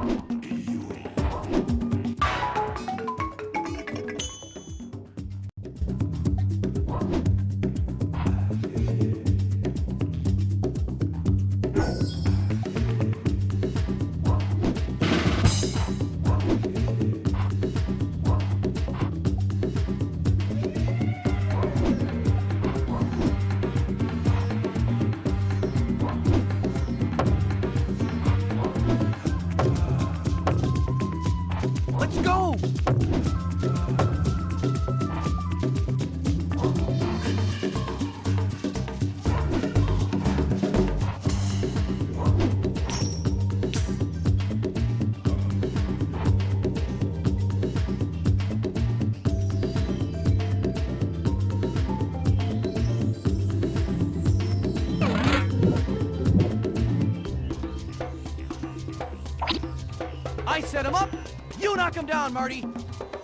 Go! I set him up, you knock him down, Marty!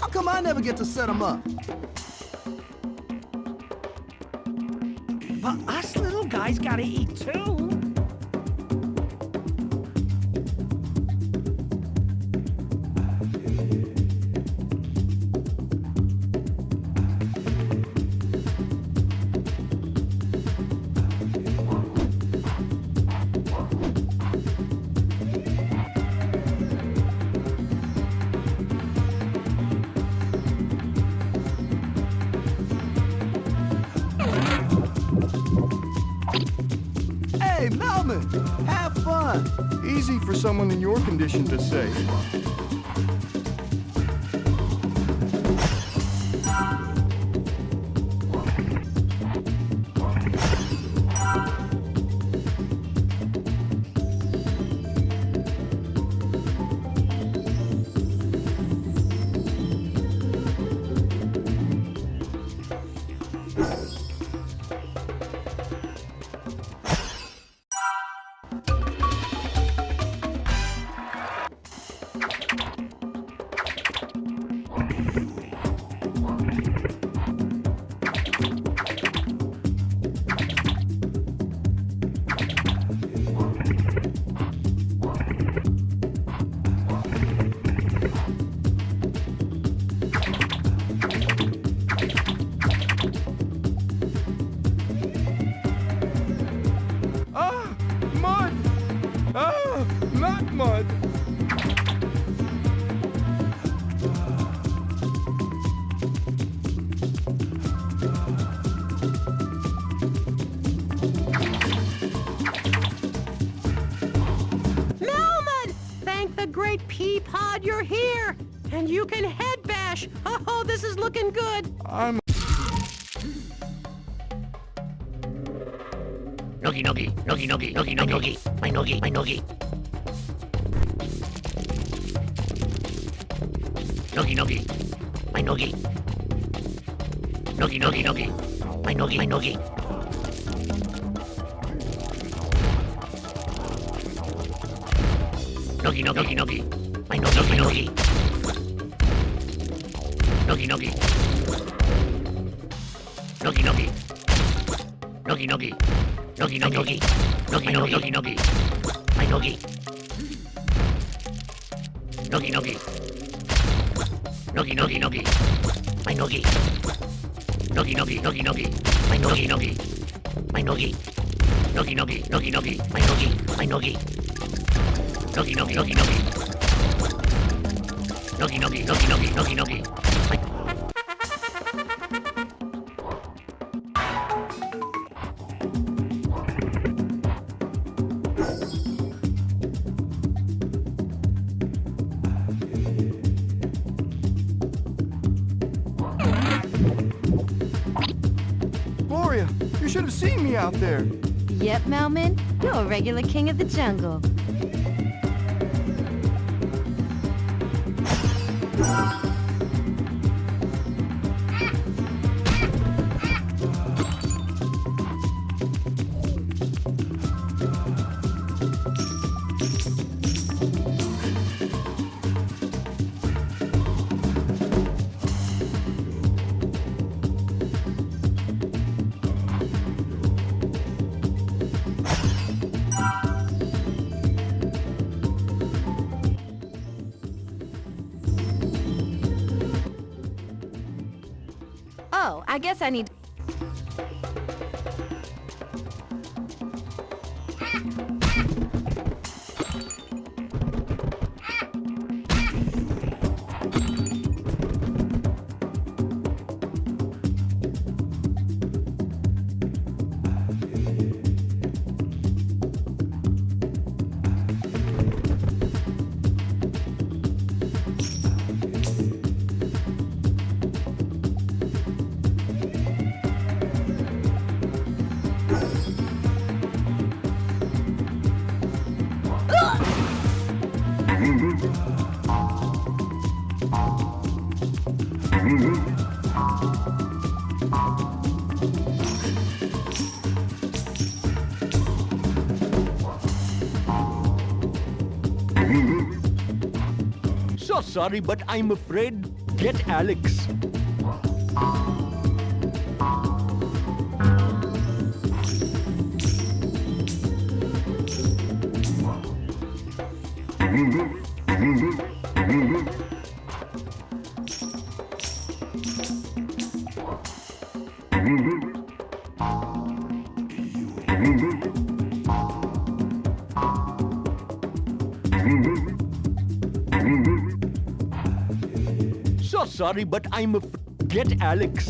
How come I never get to set them up? But us little guys gotta eat too. Easy for someone in your condition to say. Pea pod you're here! And you can head bash! Oh, this is looking good! I'm Nogi, nogi, nogi, nogi, nogi, nogi, nogi, my nogi, my nogi. Nogi, nogi, my nogi. Nogi, nogi, nogi, my nogi, my nogi. Nogi, nogi, nogi, nogi, my nogi, my nogi. Nogi, nogi. Nogi, nogi. Nogi, nogi. Nogi, nogi, nogi. Nogi, nogi, nogi, nogi. My nogi. Nogi, nogi. Nogi, nogi, nogi. My nogi. Nogi, nogi, nogi, nogi. My nogi, nogi. My nogi. Nogi, nogi, nogi, nogi. My nogi, my nogi. Nogi, nogi, nogi, nogi. Nogi, nogi, nogi, nogi, nogi, nogi. Gloria, you should have seen me out there. Yep, Melman, you're a regular king of the jungle. Oh, I guess I need... So sorry, but I'm afraid. Get Alex. So sorry, but I'm a... Get Alex.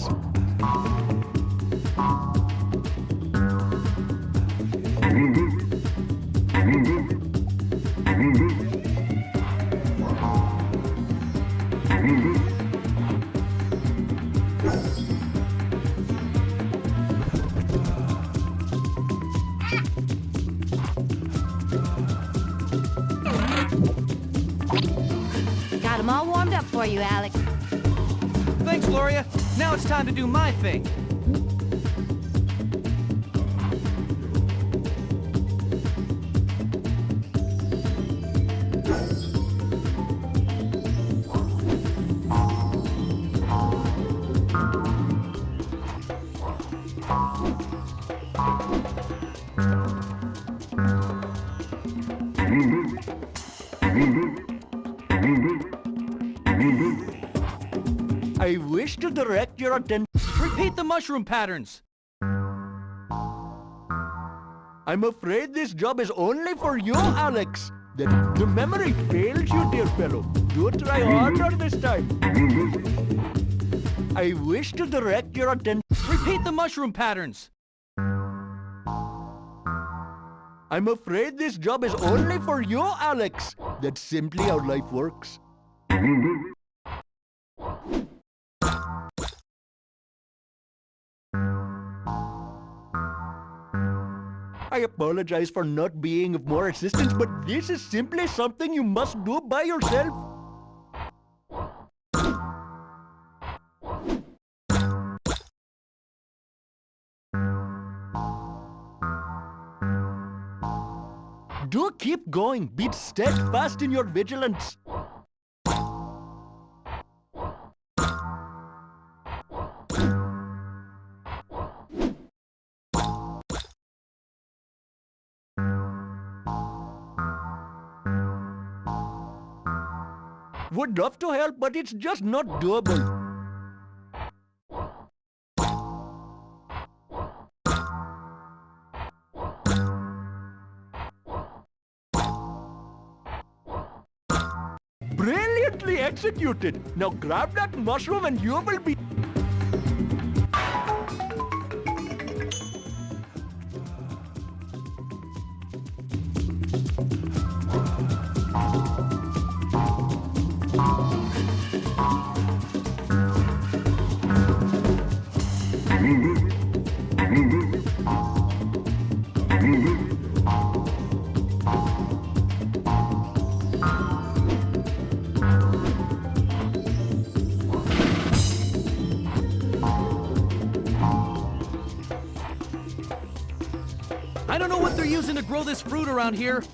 Got them all warmed up for you, Alex. Gloria. Now it's time to do my thing. Mm-hmm. Mm-hmm. Mm-hmm. I wish to direct your attention. Repeat the mushroom patterns. I'm afraid this job is only for you, Alex. The, the memory fails you, dear fellow. Do try harder this time. I wish to direct your attention. Repeat the mushroom patterns. I'm afraid this job is only for you, Alex. That's simply how life works. I apologize for not being of more assistance, but this is simply something you must do by yourself. Do keep going. Be steadfast in your vigilance. Would love to help, but it's just not doable. Brilliantly executed! Now grab that mushroom and you will be... I don't know what they're using to grow this fruit around here.